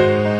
Música